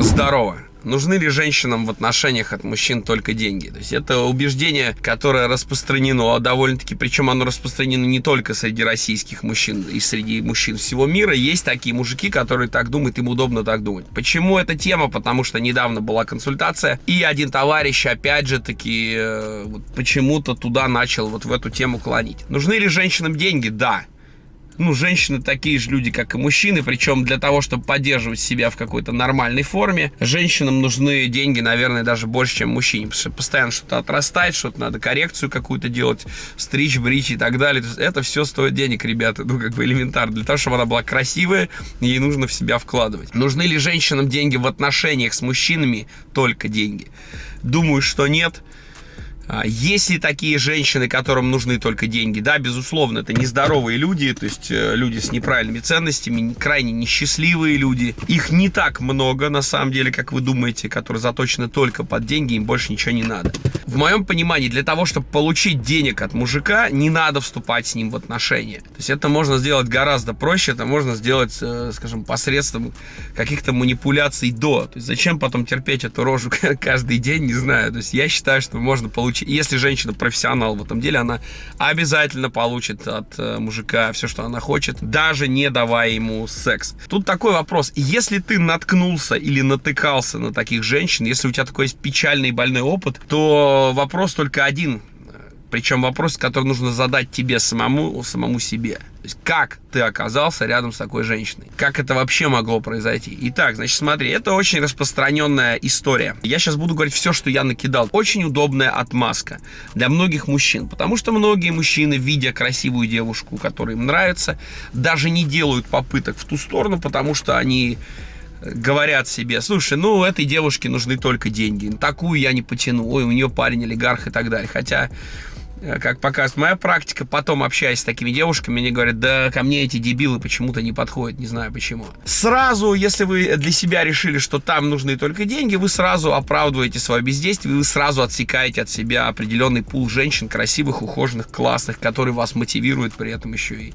Здорово. Нужны ли женщинам в отношениях от мужчин только деньги? То есть это убеждение, которое распространено довольно-таки, причем оно распространено не только среди российских мужчин и среди мужчин всего мира. Есть такие мужики, которые так думают, им удобно так думать. Почему эта тема? Потому что недавно была консультация, и один товарищ, опять же таки, э, вот почему-то туда начал вот в эту тему клонить. Нужны ли женщинам деньги? Да ну, женщины такие же люди, как и мужчины, причем для того, чтобы поддерживать себя в какой-то нормальной форме, женщинам нужны деньги, наверное, даже больше, чем мужчине, потому что постоянно что-то отрастает, что-то надо коррекцию какую-то делать, стричь, брить и так далее. это все стоит денег, ребята, ну, как бы элементарно. Для того, чтобы она была красивая, ей нужно в себя вкладывать. Нужны ли женщинам деньги в отношениях с мужчинами? Только деньги. Думаю, что нет. А, есть ли такие женщины, которым нужны только деньги? Да, безусловно, это нездоровые люди, то есть э, люди с неправильными ценностями, крайне несчастливые люди. Их не так много, на самом деле, как вы думаете, которые заточены только под деньги, им больше ничего не надо. В моем понимании, для того, чтобы получить денег от мужика, не надо вступать с ним в отношения. То есть это можно сделать гораздо проще, это можно сделать, э, скажем, посредством каких-то манипуляций до. То есть зачем потом терпеть эту рожу каждый день, не знаю. То есть я считаю, что можно получить если женщина профессионал в этом деле, она обязательно получит от э, мужика все, что она хочет, даже не давая ему секс. Тут такой вопрос. Если ты наткнулся или натыкался на таких женщин, если у тебя такой есть печальный и больной опыт, то вопрос только один причем вопрос, который нужно задать тебе самому, самому себе. То есть, как ты оказался рядом с такой женщиной? Как это вообще могло произойти? Итак, значит, смотри, это очень распространенная история. Я сейчас буду говорить все, что я накидал. Очень удобная отмазка для многих мужчин. Потому что многие мужчины, видя красивую девушку, которая им нравится, даже не делают попыток в ту сторону, потому что они говорят себе, слушай, ну, этой девушке нужны только деньги, такую я не потяну, ой, у нее парень олигарх и так далее. Хотя Э, как показывает моя практика, потом общаясь с такими девушками, они говорят, да ко мне эти дебилы почему-то не подходят, не знаю почему. Сразу, если вы для себя решили, что там нужны только деньги, вы сразу оправдываете свое бездействие, вы сразу отсекаете от себя определенный пул женщин, красивых, ухоженных, классных, которые вас мотивируют при этом еще и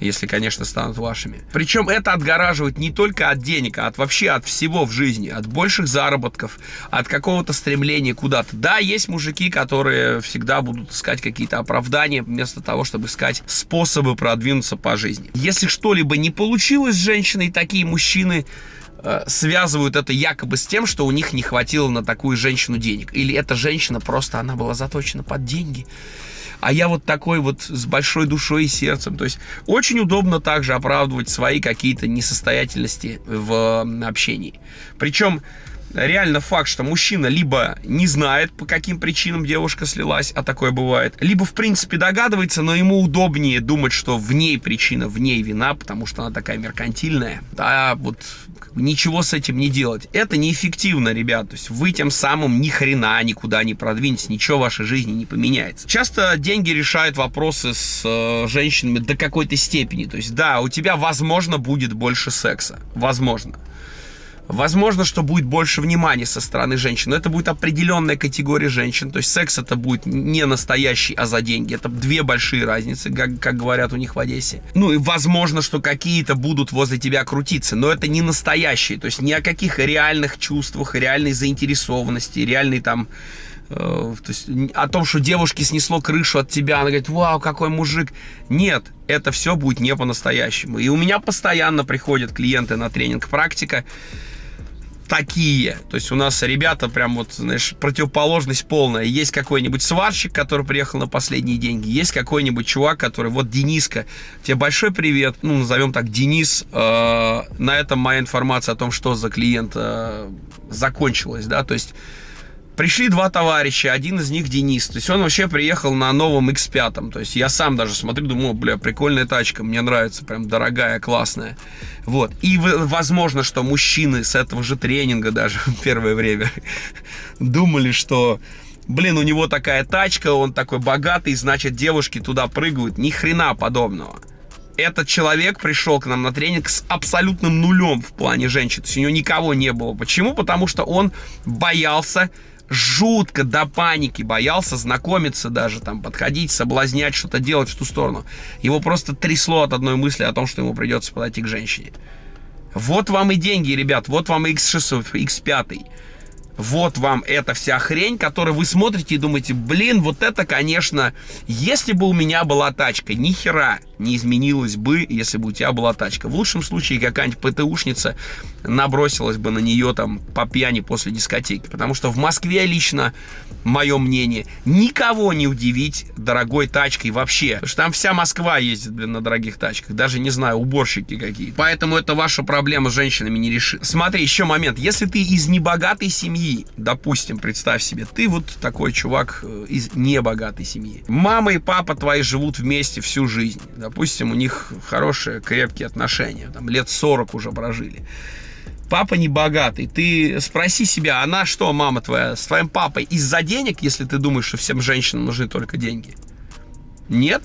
если, конечно, станут вашими. Причем это отгораживает не только от денег, а от вообще от всего в жизни, от больших заработков, от какого-то стремления куда-то. Да, есть мужики, которые всегда будут искать какие-то оправдания, вместо того, чтобы искать способы продвинуться по жизни. Если что-либо не получилось с женщиной, такие мужчины э, связывают это якобы с тем, что у них не хватило на такую женщину денег. Или эта женщина просто, она была заточена под деньги а я вот такой вот с большой душой и сердцем. То есть очень удобно также оправдывать свои какие-то несостоятельности в общении. Причем реально факт, что мужчина либо не знает, по каким причинам девушка слилась, а такое бывает, либо в принципе догадывается, но ему удобнее думать, что в ней причина, в ней вина, потому что она такая меркантильная. Да, вот ничего с этим не делать. Это неэффективно, ребят. То есть вы тем самым ни хрена никуда не продвинетесь, ничего в вашей жизни не поменяется. Часто деньги решают вопросы с э, женщинами до какой-то степени. То есть да, у тебя, возможно, будет больше секса. Возможно. Возможно, что будет больше внимания со стороны женщин, но это будет определенная категория женщин. То есть секс это будет не настоящий, а за деньги. Это две большие разницы, как, как говорят у них в Одессе. Ну и возможно, что какие-то будут возле тебя крутиться, но это не настоящие. То есть ни о каких реальных чувствах, реальной заинтересованности, реальной там э, то есть о том, что девушке снесло крышу от тебя, она говорит, вау, какой мужик. Нет, это все будет не по-настоящему. И у меня постоянно приходят клиенты на тренинг практика, такие. То есть у нас ребята прям вот, знаешь, противоположность полная. Есть какой-нибудь сварщик, который приехал на последние деньги. Есть какой-нибудь чувак, который, вот Дениска, тебе большой привет. Ну, назовем так, Денис. Э, на этом моя информация о том, что за клиент э, закончилась, да. То есть Пришли два товарища, один из них Денис. То есть он вообще приехал на новом X5. То есть я сам даже смотрю, думаю, бля, прикольная тачка, мне нравится, прям дорогая, классная. Вот. И возможно, что мужчины с этого же тренинга даже первое время думали, что блин, у него такая тачка, он такой богатый, значит, девушки туда прыгают. Ни хрена подобного. Этот человек пришел к нам на тренинг с абсолютным нулем в плане женщин. То есть у него никого не было. Почему? Потому что он боялся жутко до паники боялся знакомиться даже, там, подходить, соблазнять, что-то делать в ту сторону. Его просто трясло от одной мысли о том, что ему придется подойти к женщине. Вот вам и деньги, ребят, вот вам X6, X5 вот вам эта вся хрень, которую вы смотрите и думаете, блин, вот это, конечно, если бы у меня была тачка, ни хера не изменилось бы, если бы у тебя была тачка. В лучшем случае какая-нибудь ПТУшница набросилась бы на нее там по пьяни после дискотеки. Потому что в Москве лично, мое мнение, никого не удивить дорогой тачкой вообще. Потому что там вся Москва ездит, блин, на дорогих тачках. Даже, не знаю, уборщики какие. Поэтому это ваша проблема с женщинами не решит. Смотри, еще момент. Если ты из небогатой семьи, допустим, представь себе, ты вот такой чувак э, из небогатой семьи. Мама и папа твои живут вместе всю жизнь допустим, у них хорошие, крепкие отношения, там лет 40 уже прожили. Папа не богатый. Ты спроси себя, она что, мама твоя, с твоим папой из-за денег, если ты думаешь, что всем женщинам нужны только деньги? Нет?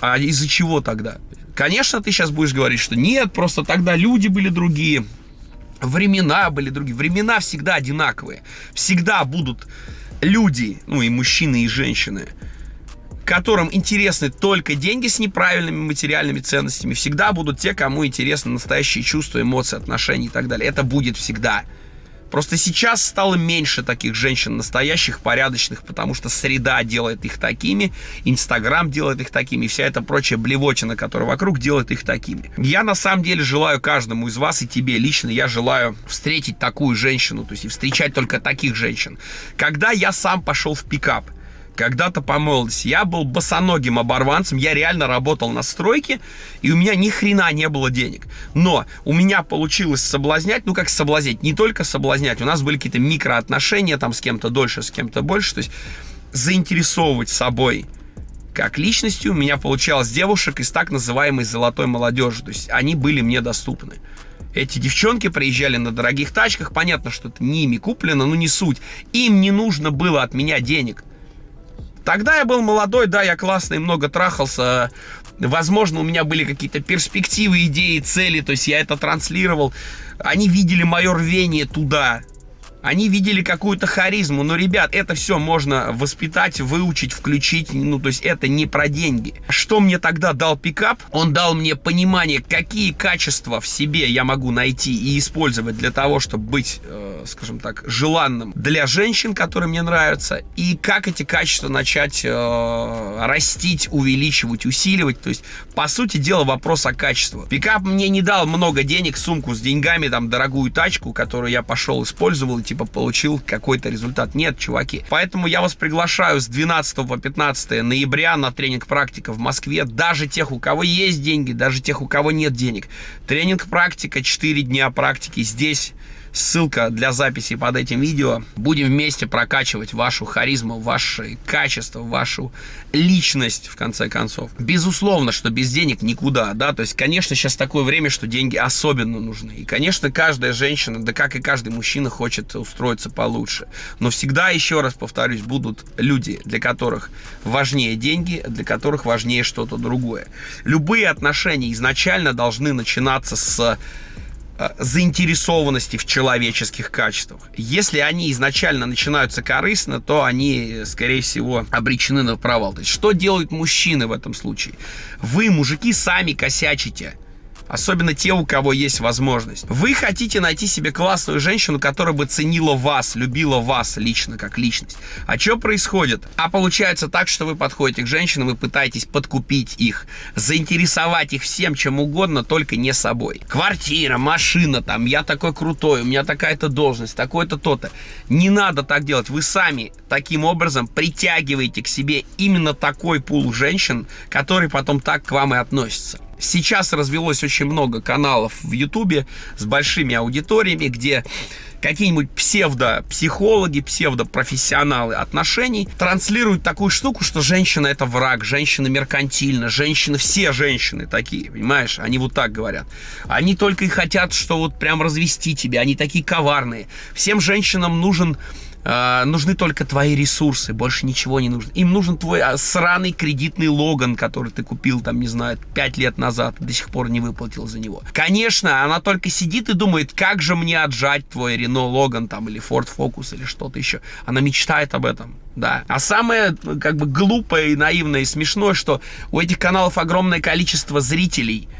А из-за чего тогда? Конечно, ты сейчас будешь говорить, что нет, просто тогда люди были другие, времена были другие. Времена всегда одинаковые. Всегда будут люди, ну и мужчины, и женщины, которым интересны только деньги с неправильными материальными ценностями, всегда будут те, кому интересны настоящие чувства, эмоции, отношения и так далее. Это будет всегда. Просто сейчас стало меньше таких женщин настоящих, порядочных, потому что среда делает их такими, Инстаграм делает их такими, вся эта прочая блевотина, которая вокруг, делает их такими. Я на самом деле желаю каждому из вас и тебе лично, я желаю встретить такую женщину, то есть и встречать только таких женщин. Когда я сам пошел в пикап, когда-то по молодости. Я был босоногим оборванцем, я реально работал на стройке, и у меня ни хрена не было денег. Но у меня получилось соблазнять, ну как соблазнять, не только соблазнять, у нас были какие-то микроотношения там с кем-то дольше, с кем-то больше, то есть заинтересовывать собой как личностью у меня получалось девушек из так называемой золотой молодежи, то есть они были мне доступны. Эти девчонки приезжали на дорогих тачках, понятно, что это не ими куплено, но не суть. Им не нужно было от меня денег. Тогда я был молодой, да, я классный, много трахался. Возможно, у меня были какие-то перспективы, идеи, цели, то есть я это транслировал. Они видели мое рвение туда, они видели какую-то харизму. Но, ребят, это все можно воспитать, выучить, включить. Ну, то есть это не про деньги. Что мне тогда дал пикап? Он дал мне понимание, какие качества в себе я могу найти и использовать для того, чтобы быть, э, скажем так, желанным для женщин, которые мне нравятся. И как эти качества начать э, растить, увеличивать, усиливать. То есть, по сути дела, вопрос о качестве. Пикап мне не дал много денег, сумку с деньгами, там, дорогую тачку, которую я пошел, использовал, типа получил какой-то результат. Нет, чуваки. Поэтому я вас приглашаю с 12 по 15 ноября на тренинг практика в Москве. Даже тех, у кого есть деньги, даже тех, у кого нет денег. Тренинг практика, 4 дня практики здесь ссылка для записи под этим видео. Будем вместе прокачивать вашу харизму, ваши качества, вашу личность, в конце концов. Безусловно, что без денег никуда, да, то есть, конечно, сейчас такое время, что деньги особенно нужны. И, конечно, каждая женщина, да как и каждый мужчина, хочет устроиться получше. Но всегда, еще раз повторюсь, будут люди, для которых важнее деньги, для которых важнее что-то другое. Любые отношения изначально должны начинаться с заинтересованности в человеческих качествах. Если они изначально начинаются корыстно, то они, скорее всего, обречены на провал. То есть, что делают мужчины в этом случае? Вы, мужики, сами косячите особенно те, у кого есть возможность. Вы хотите найти себе классную женщину, которая бы ценила вас, любила вас лично, как личность. А что происходит? А получается так, что вы подходите к женщинам и пытаетесь подкупить их, заинтересовать их всем, чем угодно, только не собой. Квартира, машина, там, я такой крутой, у меня такая-то должность, такое-то то-то. Не надо так делать. Вы сами таким образом притягиваете к себе именно такой пул женщин, который потом так к вам и относится. Сейчас развелось очень много каналов в Ютубе с большими аудиториями, где какие-нибудь псевдо-психологи, псевдо-профессионалы отношений транслируют такую штуку, что женщина это враг, женщина меркантильна, женщины, все женщины такие, понимаешь? Они вот так говорят. Они только и хотят, что вот прям развести тебя, они такие коварные. Всем женщинам нужен э, нужны только твои ресурсы, больше ничего не нужно. Им нужен твой а, сраный кредитный Логан, который ты купил, там, не знаю, 5 лет назад, до сих пор не выплатил за него. Конечно, она только сидит и думает, как же мне отжать твой Рено Логан, там, или Ford Focus, или что-то еще. Она мечтает об этом, да. А самое, как бы, глупое и наивное и смешное, что у этих каналов огромное количество зрителей –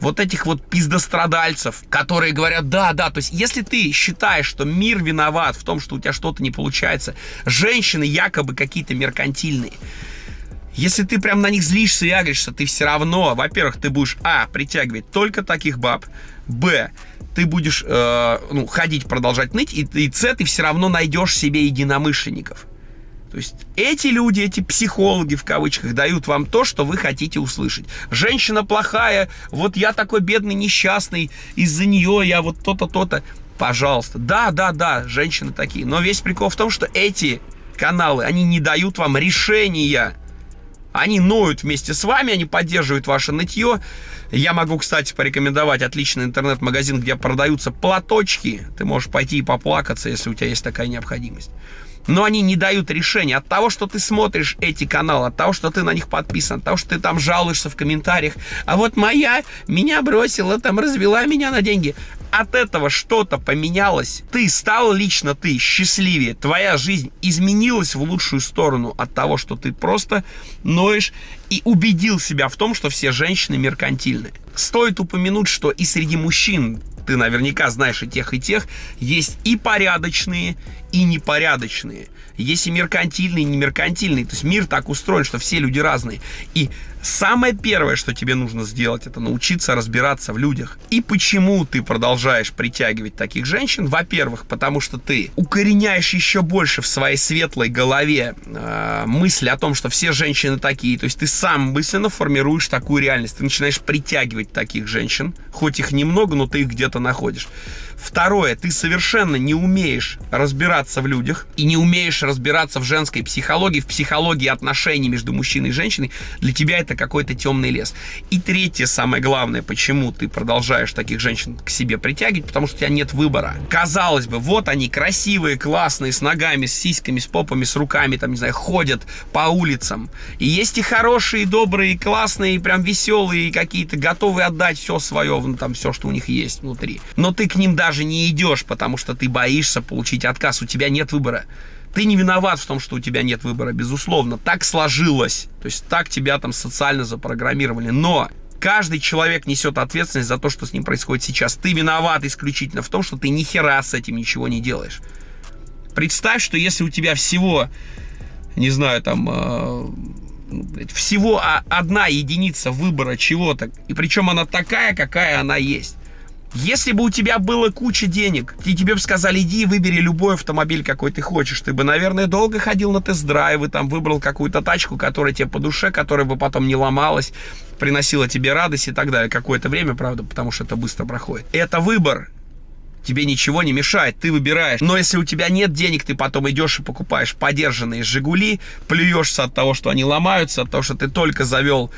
вот этих вот пиздострадальцев, которые говорят, да, да, то есть если ты считаешь, что мир виноват в том, что у тебя что-то не получается, женщины якобы какие-то меркантильные, если ты прям на них злишься и агришься, ты все равно, во-первых, ты будешь, а, притягивать только таких баб, б, ты будешь э, ну, ходить, продолжать ныть, и, и С, ты все равно найдешь себе единомышленников. То есть эти люди, эти психологи в кавычках дают вам то, что вы хотите услышать. Женщина плохая, вот я такой бедный, несчастный, из-за нее я вот то-то, то-то. Пожалуйста. Да, да, да, женщины такие. Но весь прикол в том, что эти каналы, они не дают вам решения. Они ноют вместе с вами, они поддерживают ваше нытье. Я могу, кстати, порекомендовать отличный интернет-магазин, где продаются платочки. Ты можешь пойти и поплакаться, если у тебя есть такая необходимость но они не дают решения. От того, что ты смотришь эти каналы, от того, что ты на них подписан, от того, что ты там жалуешься в комментариях, а вот моя меня бросила, там развела меня на деньги. От этого что-то поменялось. Ты стал лично ты счастливее. Твоя жизнь изменилась в лучшую сторону от того, что ты просто ноешь и убедил себя в том, что все женщины меркантильны. Стоит упомянуть, что и среди мужчин ты наверняка знаешь и тех, и тех, есть и порядочные, и непорядочные. Есть и меркантильные, и немеркантильные. То есть мир так устроен, что все люди разные. И самое первое, что тебе нужно сделать, это научиться разбираться в людях. И почему ты продолжаешь притягивать таких женщин? Во-первых, потому что ты укореняешь еще больше в своей светлой голове э, мысль о том, что все женщины такие. То есть ты сам мысленно формируешь такую реальность. Ты начинаешь притягивать таких женщин. Хоть их немного, но ты их где-то находишь. Второе, ты совершенно не умеешь разбираться в людях и не умеешь разбираться в женской психологии, в психологии отношений между мужчиной и женщиной. Для тебя это какой-то темный лес. И третье, самое главное, почему ты продолжаешь таких женщин к себе притягивать, потому что у тебя нет выбора. Казалось бы, вот они красивые, классные, с ногами, с сиськами, с попами, с руками, там, не знаю, ходят по улицам. И есть и хорошие, добрые, классные, прям веселые, какие-то готовые отдать все свое, ну, там, все, что у них есть внутри. Но ты к ним даже даже не идешь, потому что ты боишься получить отказ, у тебя нет выбора. Ты не виноват в том, что у тебя нет выбора, безусловно. Так сложилось. То есть так тебя там социально запрограммировали. Но каждый человек несет ответственность за то, что с ним происходит сейчас. Ты виноват исключительно в том, что ты ни хера с этим ничего не делаешь. Представь, что если у тебя всего, не знаю, там, э, всего одна единица выбора чего-то, и причем она такая, какая она есть, если бы у тебя было куча денег, и тебе бы сказали, иди выбери любой автомобиль, какой ты хочешь, ты бы, наверное, долго ходил на тест-драйвы, там выбрал какую-то тачку, которая тебе по душе, которая бы потом не ломалась, приносила тебе радость и так далее. Какое-то время, правда, потому что это быстро проходит. Это выбор, тебе ничего не мешает, ты выбираешь. Но если у тебя нет денег, ты потом идешь и покупаешь подержанные «Жигули», плюешься от того, что они ломаются, от того, что ты только завел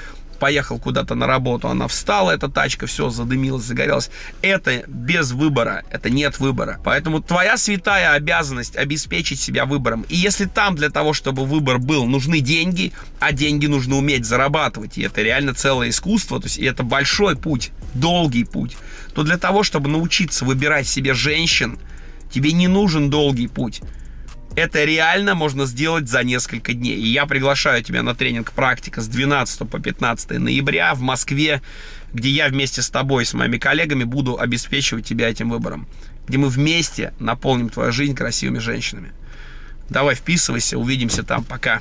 поехал куда-то на работу, она встала, эта тачка, все, задымилась, загорелась. Это без выбора, это нет выбора. Поэтому твоя святая обязанность обеспечить себя выбором. И если там для того, чтобы выбор был, нужны деньги, а деньги нужно уметь зарабатывать, и это реально целое искусство, то есть это большой путь, долгий путь, то для того, чтобы научиться выбирать себе женщин, тебе не нужен долгий путь. Это реально можно сделать за несколько дней. И я приглашаю тебя на тренинг «Практика» с 12 по 15 ноября в Москве, где я вместе с тобой, с моими коллегами буду обеспечивать тебя этим выбором. Где мы вместе наполним твою жизнь красивыми женщинами. Давай вписывайся, увидимся там. Пока.